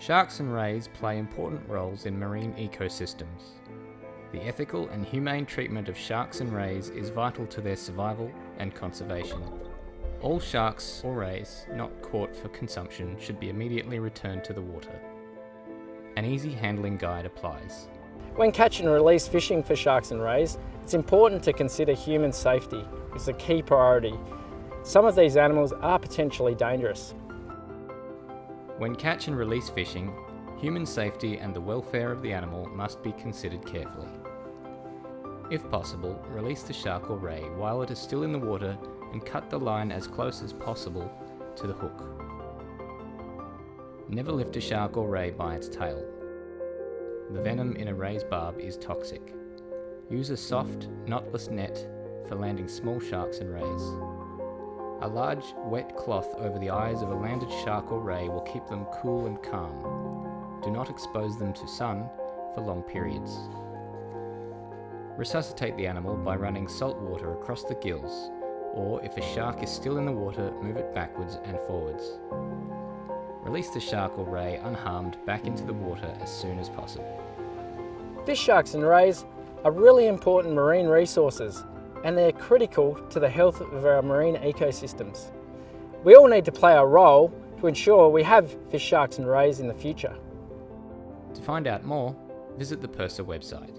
Sharks and rays play important roles in marine ecosystems. The ethical and humane treatment of sharks and rays is vital to their survival and conservation. All sharks or rays not caught for consumption should be immediately returned to the water. An easy handling guide applies. When catch and release fishing for sharks and rays, it's important to consider human safety as a key priority. Some of these animals are potentially dangerous. When catch and release fishing, human safety and the welfare of the animal must be considered carefully. If possible, release the shark or ray while it is still in the water and cut the line as close as possible to the hook. Never lift a shark or ray by its tail. The venom in a ray's barb is toxic. Use a soft, knotless net for landing small sharks and rays. A large, wet cloth over the eyes of a landed shark or ray will keep them cool and calm. Do not expose them to sun for long periods. Resuscitate the animal by running salt water across the gills, or if a shark is still in the water, move it backwards and forwards. Release the shark or ray unharmed back into the water as soon as possible. Fish sharks and rays are really important marine resources and they're critical to the health of our marine ecosystems. We all need to play our role to ensure we have fish, sharks and rays in the future. To find out more, visit the PIRSA website.